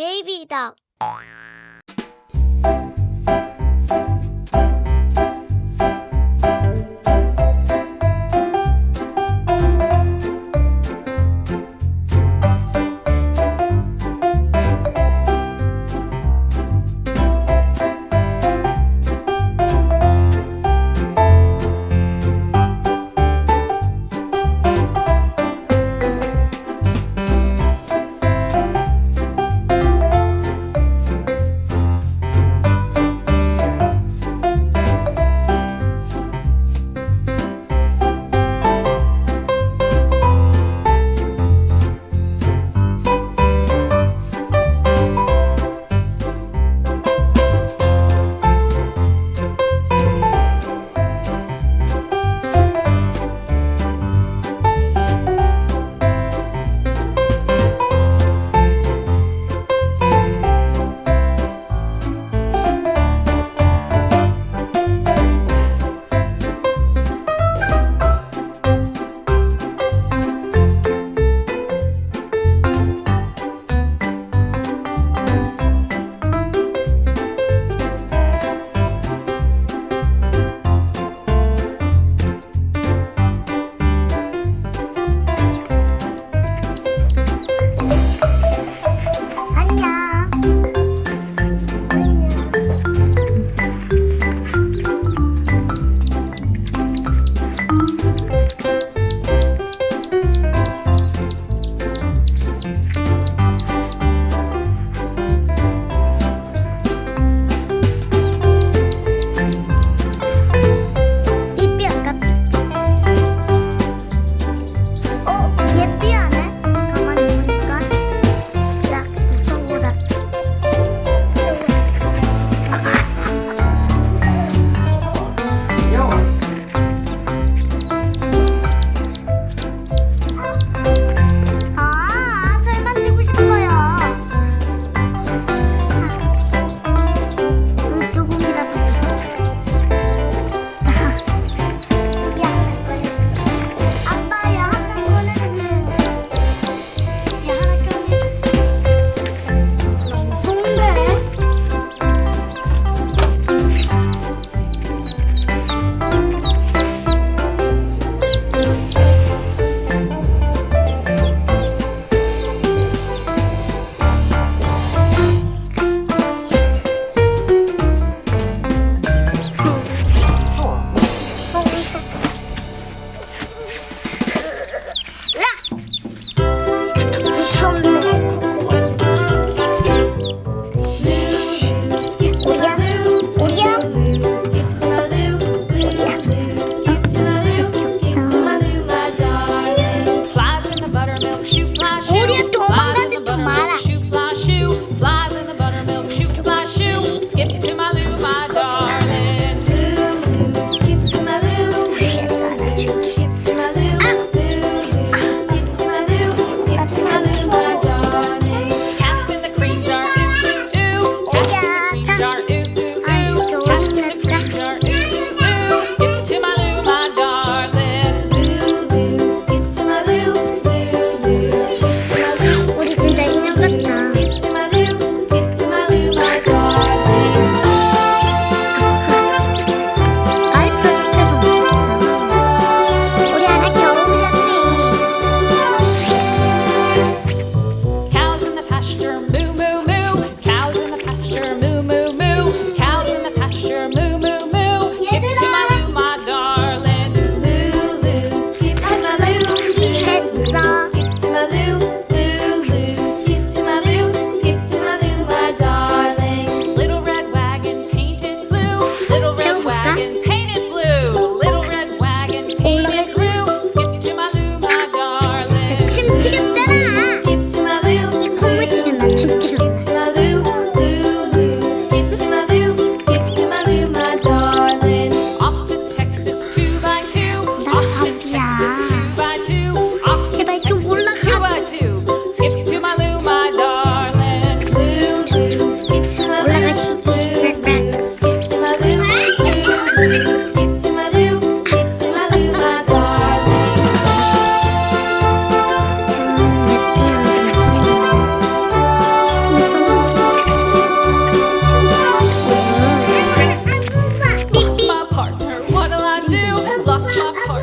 baby dog.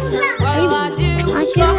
What do I do?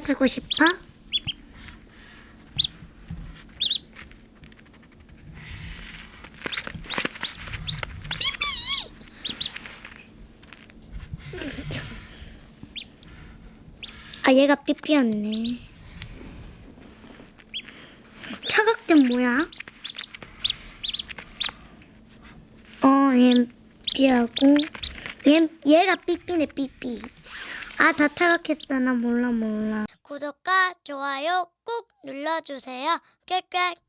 보여주고 싶어? 아 얘가 삐삐였네. 차각den 뭐야? 어, 얘 삐하고 얘 얘가 삐삐네 삐삐. 아 다 차각했어 나 몰라 몰라. 구독과 좋아요 꾹 눌러주세요. 꽥꽥.